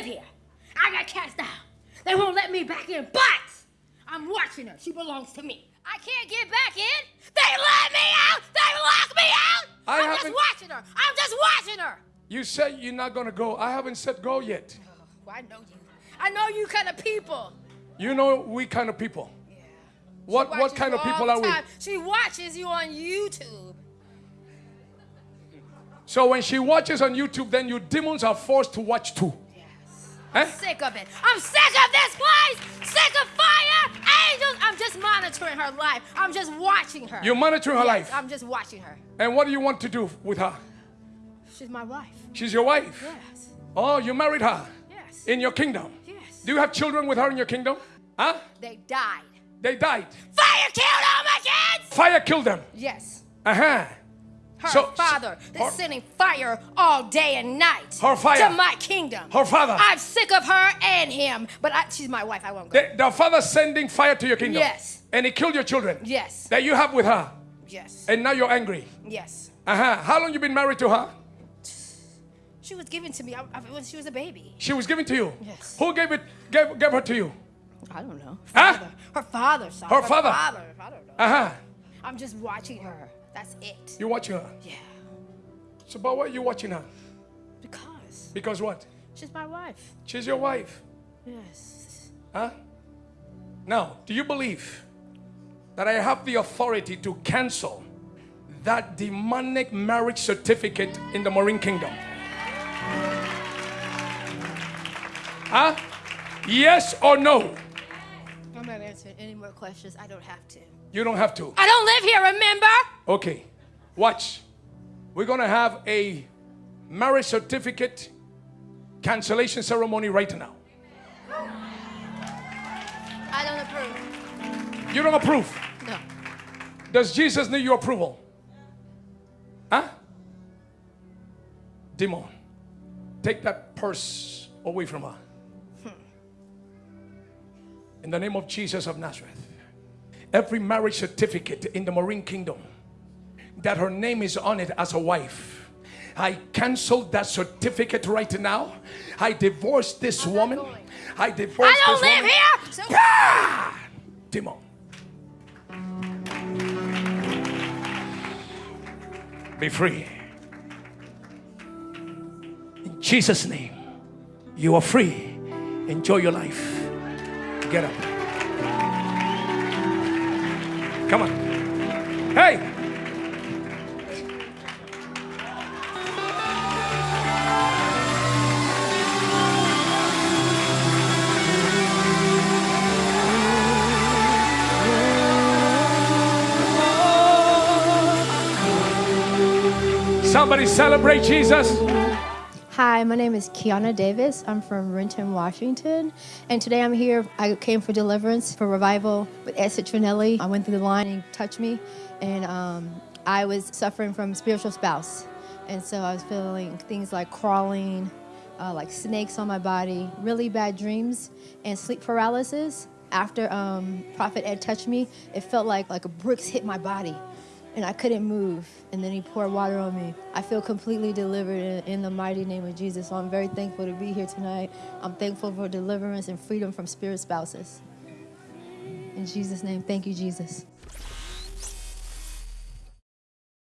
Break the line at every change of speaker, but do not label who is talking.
live here. I got cast out. They won't let me back in, but I'm watching her. She belongs to me. I can't get back in. They let me out. They locked me out.
I
I'm just watching her. I'm just watching her.
You said you're not gonna go. I haven't said go yet.
Oh, I know you. I know you kind of people.
You know we kind of people. Yeah. What
what
kind of people are we?
She watches you on YouTube.
So when she watches on YouTube, then you demons are forced to watch too. Eh?
Sick of it. I'm sick of this place. Sick of fire, angels. I'm just monitoring her life. I'm just watching her.
You're monitoring her
Yes,
life.
I'm just watching her.
And what do you want to do with her?
She's my wife.
She's your wife.
Yes.
Oh, you married her
Yes.
in your kingdom.
yes.
Do you have children with her in your kingdom? Huh?
They died.
They died.
Fire killed all my kids.
Fire killed them.
Yes.
Uh huh.
Her
So-
father is sending fire all day and night
Her fire.
to my kingdom.
Her father.
I'm sick of her and him, but I, she's my wife. I won't go.
The, the father sending fire to your kingdom.
Yes.
And he killed your children.
yes.
That you have with her.
yes.
And now you're angry.
yes.
Uh huh. How long you been married to her?
She was given to me I, I, when she was a baby.
She was given to you.
Yes.
Who gave it? Gave, gave her to you?
I don't know.
Huh?
Father. Her father. Son.
Her father.
father. I don't know.
Uh huh.
I'm just watching her. That's it.
You watching her.
Yeah.
So, but why are you watching her?
Because
Because what?
she's my wife.
She's your wife.
Yes.
Huh? Now, do you believe that I have the authority to cancel that demonic marriage certificate in the Marine Kingdom? Huh? Yes or no?
I'm not answering any more questions. I don't have to.
You don't have to.
I don't live here, remember?
Okay. Watch. We're going to have a marriage certificate cancellation ceremony right now.
I don't approve.
You don't approve.
No.
Does Jesus need your approval? Huh? Demon, take that purse away from her. In the name of Jesus of Nazareth. Every marriage certificate in the Marine Kingdom that her name is on it as a wife. I cancel that certificate right now. I divorce this
I'm
woman. I divorce
I don't live
woman.
here! So-
Ah! Demon. Be free. In Jesus' name, you are free. Enjoy your life. Get up. Come on. Hey! Somebody celebrate Jesus.
Hi, my name is Kiana Davis. I'm from Renton, Washington. And today I'm here. I came for deliverance, for revival with Ed Citronnelli. I went through the line and he touched me. And um, I was suffering from spiritual spouse. And so I was feeling things like crawling, uh, like snakes on my body, really bad dreams, and sleep paralysis. After um, Prophet Ed touched me, it felt like, like a bricks hit my body and I couldn't move. And then he poured water on me. I feel completely delivered in, the mighty name of Jesus. So I'm very thankful to be here tonight. I'm thankful for deliverance and freedom from spirit spouses. In Jesus' name, thank you, Jesus.